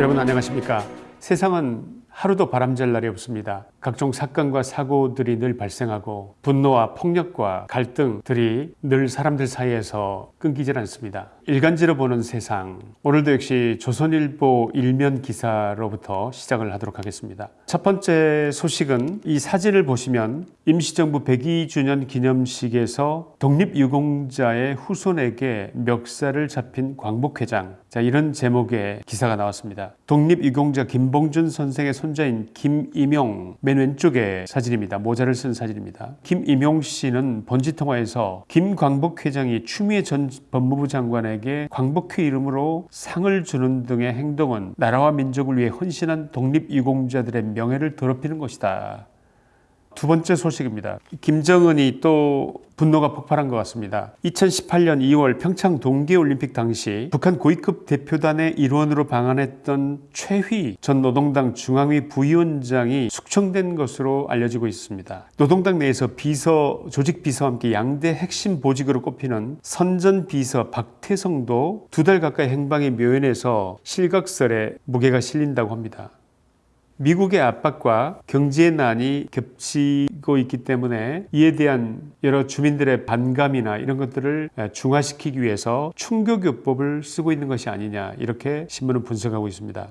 여러분 안녕하십니까? 세상은 하루도 바람잘 날이 없습니다 각종 사건과 사고들이 늘 발생하고 분노와 폭력과 갈등들이 늘 사람들 사이에서 끊기질 않습니다. 일간지로 보는 세상. 오늘도 역시 조선일보 일면 기사로부터 시작을 하도록 하겠습니다. 첫 번째 소식은 이 사진을 보시면 임시정부 102주년 기념식에서 독립유공자의 후손에게 멱살을 잡힌 광복회장. 자 이런 제목의 기사가 나왔습니다. 독립유공자 김봉준 선생의 손자인 김임용 맨 왼쪽의 사진입니다. 모자를 쓴 사진입니다. 김임용 씨는 번지통화에서 김광복 회장이 추미애 전 법무부 장관에게 광복회 이름으로 상을 주는 등의 행동은 나라와 민족을 위해 헌신한 독립유공자들의 명예를 더럽히는 것이다. 두 번째 소식입니다. 김정은이 또 분노가 폭발한 것 같습니다. 2018년 2월 평창 동계올림픽 당시 북한 고위급 대표단의 일원으로 방한했던 최휘 전 노동당 중앙위 부위원장이 숙청된 것으로 알려지고 있습니다. 노동당 내에서 비서, 조직 비서와 함께 양대 핵심 보직으로 꼽히는 선전 비서 박태성도 두 달 가까이 행방이 묘연해서 실각설에 무게가 실린다고 합니다. 미국의 압박과 경제의 난이 겹치고 있기 때문에 이에 대한 여러 주민들의 반감이나 이런 것들을 중화시키기 위해서 충격요법을 쓰고 있는 것이 아니냐 이렇게 신문은 분석하고 있습니다.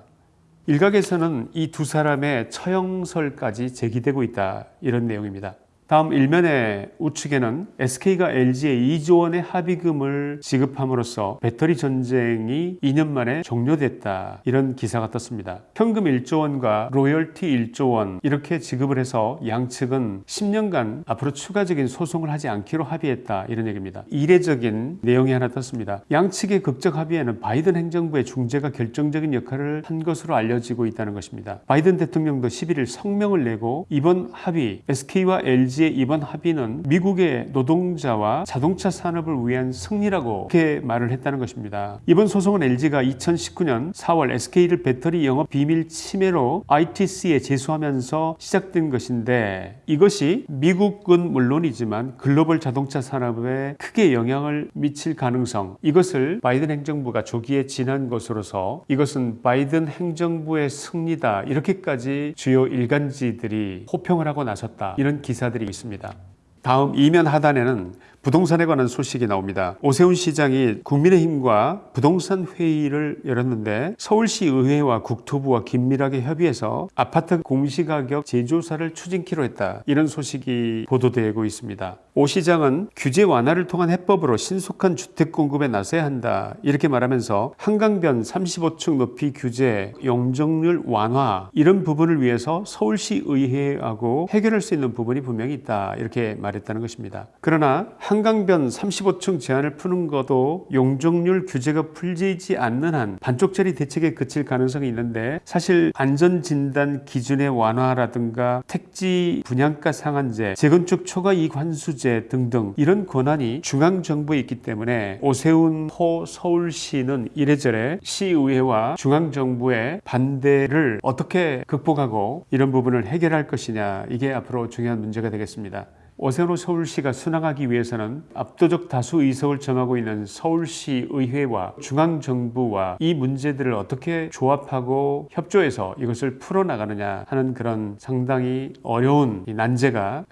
일각에서는 이 두 사람의 처형설까지 제기되고 있다 이런 내용입니다. 다음 일면의 우측에는 SK가 LG에 2조 원의 합의금을 지급함으로써 배터리 전쟁이 2년 만에 종료됐다 이런 기사가 떴습니다. 현금 1조 원과 로열티 1조 원 이렇게 지급을 해서 양측은 10년간 앞으로 추가적인 소송을 하지 않기로 합의했다 이런 얘기입니다. 이례적인 내용이 하나 떴습니다. 양측의 극적 합의에는 바이든 행정부의 중재가 결정적인 역할을 한 것으로 알려지고 있다는 것입니다. 바이든 대통령도 11일 성명을 내고 이번 합의 SK와 LG LG의 이번 합의는 미국의 노동자와 자동차 산업을 위한 승리라고 그렇게 말을 했다는 것입니다. 이번 소송은 LG가 2019년 4월 SK를 배터리 영업 비밀 침해로 ITC에 제소하면서 시작된 것인데 이것이 미국은 물론이지만 글로벌 자동차 산업에 크게 영향을 미칠 가능성 이것을 바이든 행정부가 조기에 지난 것으로서 이것은 바이든 행정부의 승리다 이렇게까지 주요 일간지들이 호평을 하고 나섰다 이런 기사들이 있습니다. 다음 이면 하단에는 부동산에 관한 소식이 나옵니다. 오세훈 시장이 국민의힘과 부동산 회의를 열었는데 서울시 의회와 국토부와 긴밀하게 협의해서 아파트 공시가격 재조사를 추진키로 했다. 이런 소식이 보도되고 있습니다. 오 시장은 규제 완화를 통한 해법으로 신속한 주택 공급에 나서야 한다. 이렇게 말하면서 한강변 35층 높이 규제, 용적률 완화 이런 부분을 위해서 서울시 의회하고 해결할 수 있는 부분이 분명히 있다. 이렇게 말했다는 것입니다. 그러나 한강변 35층 제한을 푸는 것도 용적률 규제가 풀리지 않는 한 반쪽짜리 대책에 그칠 가능성이 있는데 사실 안전진단 기준의 완화라든가 택지 분양가 상한제, 재건축 초과 이익 환수제 등등 이런 권한이 중앙정부에 있기 때문에 오세훈 호 서울시는 이래저래 시의회와 중앙정부의 반대를 어떻게 극복하고 이런 부분을 해결할 것이냐 이게 앞으로 중요한 문제가 되겠습니다. 오세훈 서울시가 순항하기 위해서는 압도적 다수 의석을 점하고 있는 서울시 의회와 중앙정부와 이 문제들을 어떻게 조합하고 협조해서 이것을 풀어나가느냐 하는 그런 상당히 어려운 난제가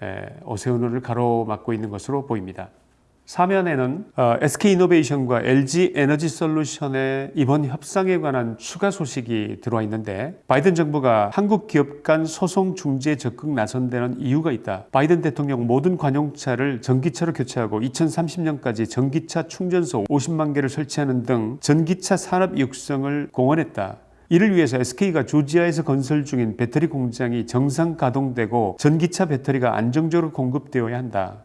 오세훈을 가로막고 있는 것으로 보입니다. 사면에는 어, SK이노베이션과 LG에너지솔루션의 이번 협상에 관한 추가 소식이 들어와 있는데 바이든 정부가 한국 기업 간 소송 중재 적극 나선 데는 이유가 있다. 바이든 대통령 모든 관용차를 전기차로 교체하고 2030년까지 전기차 충전소 50만 개를 설치하는 등 전기차 산업 육성을 공언했다. 이를 위해서 SK가 조지아에서 건설 중인 배터리 공장이 정상 가동되고 전기차 배터리가 안정적으로 공급되어야 한다.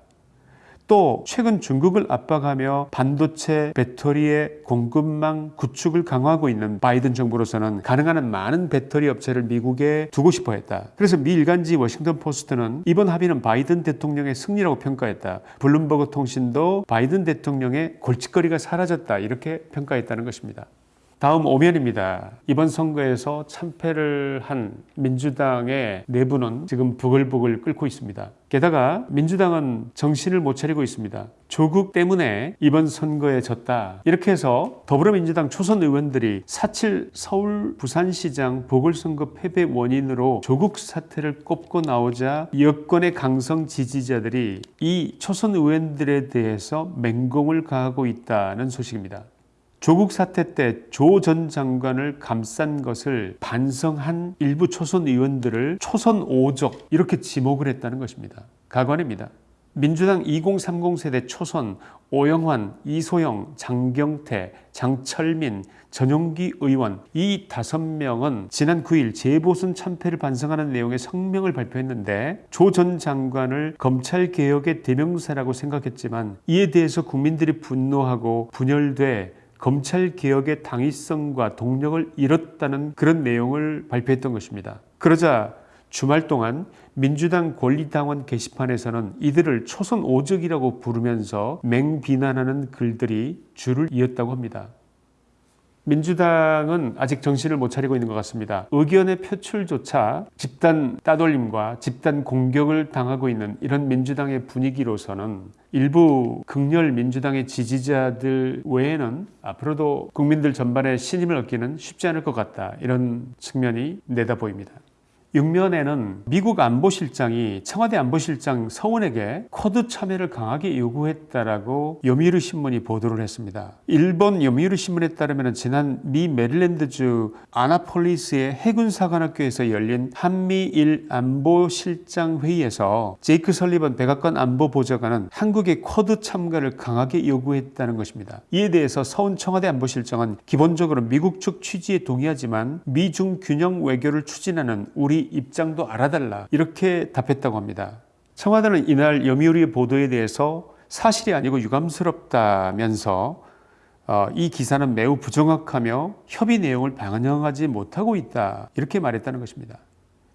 또 최근 중국을 압박하며 반도체 배터리의 공급망 구축을 강화하고 있는 바이든 정부로서는 가능한 한 많은 배터리 업체를 미국에 두고 싶어 했다. 그래서 미 일간지 워싱턴 포스트는 이번 합의는 바이든 대통령의 승리라고 평가했다. 블룸버그 통신도 바이든 대통령의 골칫거리가 사라졌다. 이렇게 평가했다는 것입니다. 다음 오면입니다. 이번 선거에서 참패를 한 민주당의 내부는 지금 부글부글 끓고 있습니다. 게다가 민주당은 정신을 못 차리고 있습니다. 조국 때문에 이번 선거에 졌다. 이렇게 해서 더불어민주당 초선 의원들이 4.7 서울 부산시장 보궐선거 패배 원인으로 조국 사태를 꼽고 나오자 여권의 강성 지지자들이 이 초선 의원들에 대해서 맹공을 가하고 있다는 소식입니다. 조국 사태 때 조 전 장관을 감싼 것을 반성한 일부 초선 의원들을 초선 오적 이렇게 지목을 했다는 것입니다. 가관입니다. 민주당 2030 세대 초선 오영환, 이소영, 장경태, 장철민, 전용기 의원 이 다섯 명은 지난 9일 재보선 참패를 반성하는 내용의 성명을 발표했는데 조 전 장관을 검찰 개혁의 대명사라고 생각했지만 이에 대해서 국민들이 분노하고 분열돼 검찰 개혁의 당위성과 동력을 잃었다는 그런 내용을 발표했던 것입니다. 그러자 주말 동안 민주당 권리당원 게시판에서는 이들을 초선 오적이라고 부르면서 맹비난하는 글들이 줄을 이었다고 합니다. 민주당은 아직 정신을 못 차리고 있는 것 같습니다. 의견의 표출조차 집단 따돌림과 집단 공격을 당하고 있는 이런 민주당의 분위기로서는 일부 극렬 민주당의 지지자들 외에는 앞으로도 국민들 전반의 신임을 얻기는 쉽지 않을 것 같다. 이런 측면이 내다 보입니다. 육면에는 미국 안보실장이 청와대 안보실장 서훈에게 쿼드 참여를 강하게 요구했다라고 요미우리 신문이 보도를 했습니다. 일본 요미우리 신문에 따르면 지난 미 메릴랜드주 아나폴리스의 해군사관학교에서 열린 한미일 안보실장 회의에서 제이크 설리번 백악관 안보보좌관은 한국의 쿼드 참가를 강하게 요구했다는 것입니다. 이에 대해서 서훈 청와대 안보실장은 기본적으로 미국 측 취지에 동의하지만 미중 균형 외교를 추진하는 우리 입장도 알아달라 이렇게 답했다고 합니다. 청와대는 이날 여미우리의 보도에 대해서 사실이 아니고 유감스럽다면서 어, 이 기사는 매우 부정확하며 협의 내용을 반영하지 못하고 있다 이렇게 말했다는 것입니다.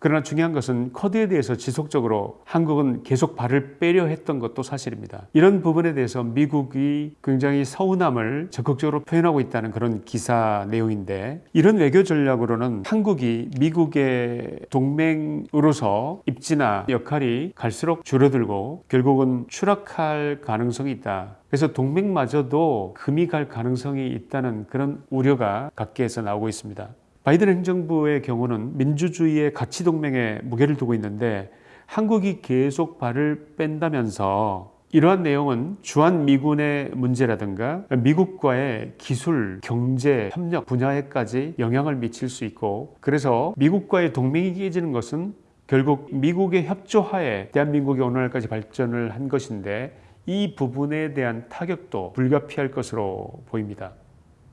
그러나 중요한 것은 커드에 대해서 지속적으로 한국은 계속 발을 빼려 했던 것도 사실입니다. 이런 부분에 대해서 미국이 굉장히 서운함을 적극적으로 표현하고 있다는 그런 기사 내용인데 이런 외교 전략으로는 한국이 미국의 동맹으로서 입지나 역할이 갈수록 줄어들고 결국은 추락할 가능성이 있다. 그래서 동맹마저도 금이 갈 가능성이 있다는 그런 우려가 각계에서 나오고 있습니다. 바이든 행정부의 경우는 민주주의의 가치 동맹에 무게를 두고 있는데 한국이 계속 발을 뺀다면서 이러한 내용은 주한 미군의 문제라든가 미국과의 기술, 경제, 협력 분야에까지 영향을 미칠 수 있고 그래서 미국과의 동맹이 깨지는 것은 결국 미국의 협조하에 대한민국이 오늘날까지 발전을 한 것인데 이 부분에 대한 타격도 불가피할 것으로 보입니다.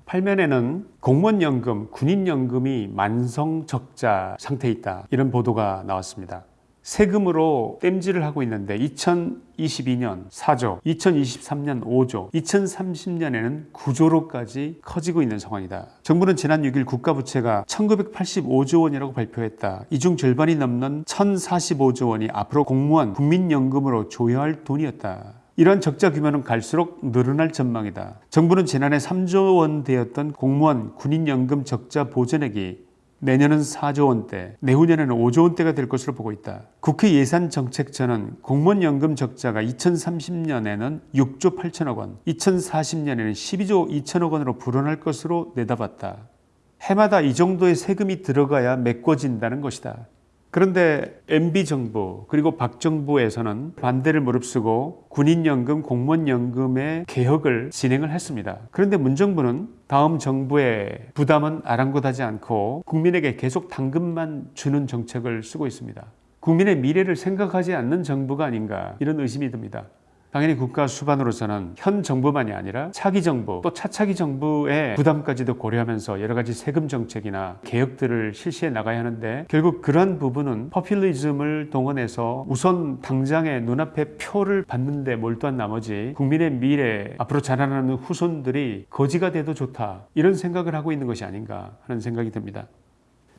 8면에는 공무원연금, 군인연금이 만성적자 상태에 있다. 이런 보도가 나왔습니다. 세금으로 땜질을 하고 있는데 2022년 4조, 2023년 5조, 2030년에는 9조로까지 커지고 있는 상황이다. 정부는 지난 6일 국가부채가 1985조 원이라고 발표했다. 이 중 절반이 넘는 1045조 원이 앞으로 공무원, 국민연금으로 조여할 돈이었다. 이러한 적자 규모는 갈수록 늘어날 전망이다. 정부는 지난해 3조 원 되었던 공무원 군인연금 적자 보전액이 내년은 4조 원대, 내후년에는 5조 원대가 될 것으로 보고 있다. 국회 예산정책처는 공무원연금 적자가 2030년에는 6조 8천억 원, 2040년에는 12조 2천억 원으로 불어날 것으로 내다봤다. 해마다 이 정도의 세금이 들어가야 메꿔진다는 것이다. 그런데 MB 정부 그리고 박 정부에서는 반대를 무릅쓰고 군인연금, 공무원연금의 개혁을 진행을 했습니다. 그런데 문 정부는 다음 정부의 부담은 아랑곳하지 않고 국민에게 계속 당근만 주는 정책을 쓰고 있습니다. 국민의 미래를 생각하지 않는 정부가 아닌가 이런 의심이 듭니다. 당연히 국가 수반으로서는 현 정부만이 아니라 차기 정부 또 차차기 정부의 부담까지도 고려하면서 여러 가지 세금 정책이나 개혁들을 실시해 나가야 하는데 결국 그러한 부분은 퍼퓰리즘을 동원해서 우선 당장의 눈앞에 표를 받는데 몰두한 나머지 국민의 미래 앞으로 자라나는 후손들이 거지가 돼도 좋다 이런 생각을 하고 있는 것이 아닌가 하는 생각이 듭니다.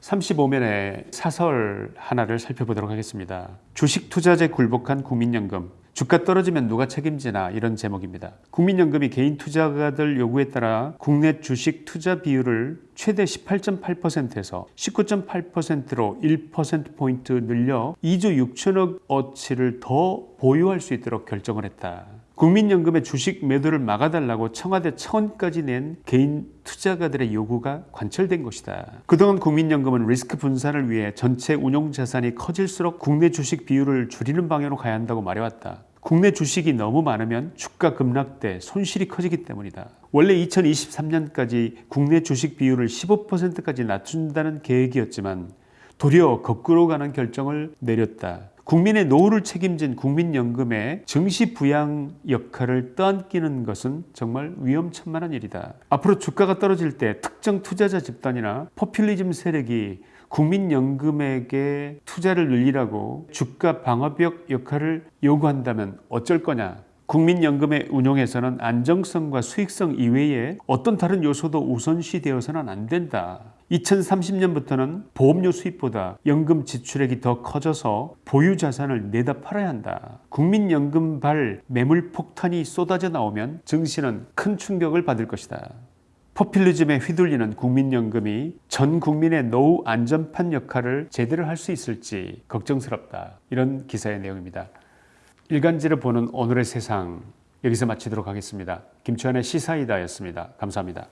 35면의 사설 하나를 살펴보도록 하겠습니다. 주식 투자제 굴복한 국민연금 주가 떨어지면 누가 책임지나 이런 제목입니다. 국민연금이 개인 투자가들 요구에 따라 국내 주식 투자 비율을 최대 18.8%에서 19.8%로 1%포인트 늘려 2조 6천억 어치를 더 보유할 수 있도록 결정을 했다. 국민연금의 주식 매도를 막아달라고 청와대 차원까지 낸 개인 투자가들의 요구가 관철된 것이다. 그동안 국민연금은 리스크 분산을 위해 전체 운용 자산이 커질수록 국내 주식 비율을 줄이는 방향으로 가야 한다고 말해왔다. 국내 주식이 너무 많으면 주가 급락돼 손실이 커지기 때문이다. 원래 2023년까지 국내 주식 비율을 15%까지 낮춘다는 계획이었지만 도리어 거꾸로 가는 결정을 내렸다. 국민의 노후를 책임진 국민연금의 증시 부양 역할을 떠안기는 것은 정말 위험천만한 일이다. 앞으로 주가가 떨어질 때 특정 투자자 집단이나 포퓰리즘 세력이 국민연금에게 투자를 늘리라고 주가 방어벽 역할을 요구한다면 어쩔 거냐? 국민연금의 운용에서는 안정성과 수익성 이외에 어떤 다른 요소도 우선시 되어서는 안 된다. 2030년부터는 보험료 수입보다 연금 지출액이 더 커져서 보유 자산을 내다 팔아야 한다. 국민연금 발 매물 폭탄이 쏟아져 나오면 증시는 큰 충격을 받을 것이다. 포퓰리즘에 휘둘리는 국민연금이 전 국민의 노후 안전판 역할을 제대로 할 수 있을지 걱정스럽다. 이런 기사의 내용입니다. 일간지를 보는 오늘의 세상 여기서 마치도록 하겠습니다. 김치환의 시사이다였습니다. 감사합니다.